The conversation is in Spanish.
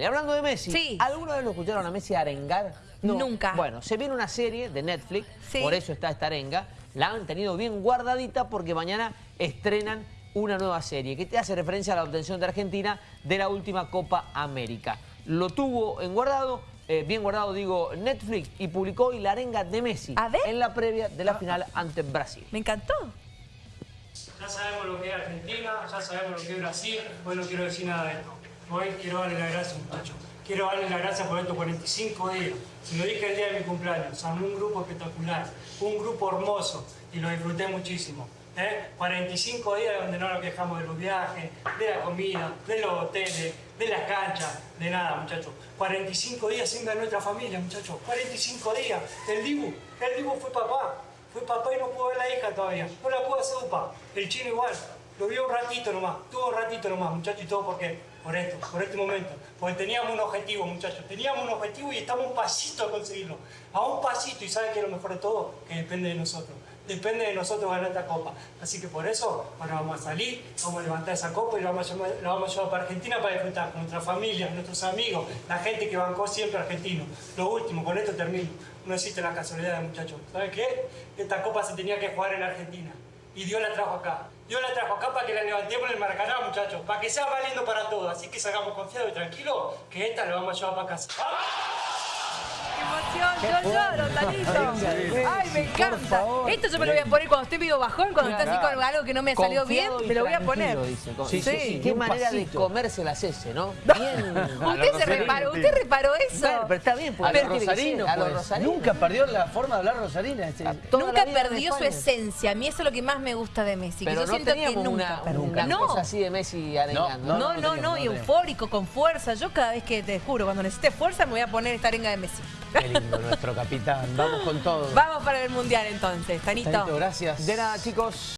Y hablando de Messi, Sí. ¿alguna vez lo escucharon a Messi arengar? Nunca. Bueno, se viene una serie de Netflix, Sí. por eso está esta arenga. La han tenido bien guardadita porque mañana estrenan una nueva serie que te hace referencia a la obtención de Argentina de la última Copa América. Lo tuvo en guardado, eh, bien guardado digo, Netflix y publicó hoy la arenga de Messi A ver. en la previa de la final ante Brasil. Me encantó. Ya sabemos lo que es Argentina, ya sabemos lo que es Brasil, hoy no quiero decir nada de esto. Hoy quiero darle las gracias, muchachos. Quiero darle las gracias por estos 45 días. Se lo dije el día de mi cumpleaños. Armé un grupo espectacular, un grupo hermoso y lo disfruté muchísimo. ¿eh? 45 días donde no nos quejamos de los viajes, de la comida, de los hoteles, de las canchas, de nada, muchachos. 45 días sin ver nuestra familia, muchachos. 45 días. El Dibu, el Dibu fue papá. Fue papá y no pudo ver la hija todavía. No la pudo hacer upa. El chino igual. Lo vio un ratito nomás. Tuvo un ratito nomás, muchachos. ¿Y todo por qué? Por esto, por este momento. Porque teníamos un objetivo, muchachos. Teníamos un objetivo y estamos un pasito a conseguirlo. A un pasito. ¿Y saben qué es lo mejor de todo? Que depende de nosotros. Depende de nosotros ganar esta copa. Así que por eso, ahora vamos a salir, vamos a levantar esa copa y la vamos a, la vamos a llevar para Argentina para disfrutar con nuestra familia, nuestros amigos, la gente que bancó siempre argentino. Lo último, con esto termino. No existe la casualidad, muchachos. ¿Saben qué? Esta copa se tenía que jugar en Argentina. Y Dios la trajo acá. Dios la trajo acá para que la levantemos en el Maracaná, muchachos. Para que sea valiendo para todos. Así que salgamos confiados y tranquilos que esta la vamos a llevar para casa. ¡Qué Yo lloro, Tanito. Ay, me encanta. Esto yo me lo voy a poner cuando estoy medio bajón, cuando estoy así con algo que no me salió bien, me lo voy a poner. Sí, sí, Qué manera de comerse las heces, ¿no? Bien. Usted se reparó, usted reparó eso. Pero está bien, porque A los rosarinos, pues. rosarinos. Nunca perdió la forma de hablar rosarina. Este, Nunca perdió su esencia. A mí eso es lo que más me gusta de Messi. que Pero yo no siento que nunca no, así de Messi arengando. no, no, no, eufórico, con fuerza. Yo cada vez que te juro, cuando necesite fuerza, me voy a poner esta arenga de Messi. Qué lindo nuestro capitán. Vamos con todo. Vamos para el mundial entonces, Tanito. Tanito, gracias. De nada, chicos.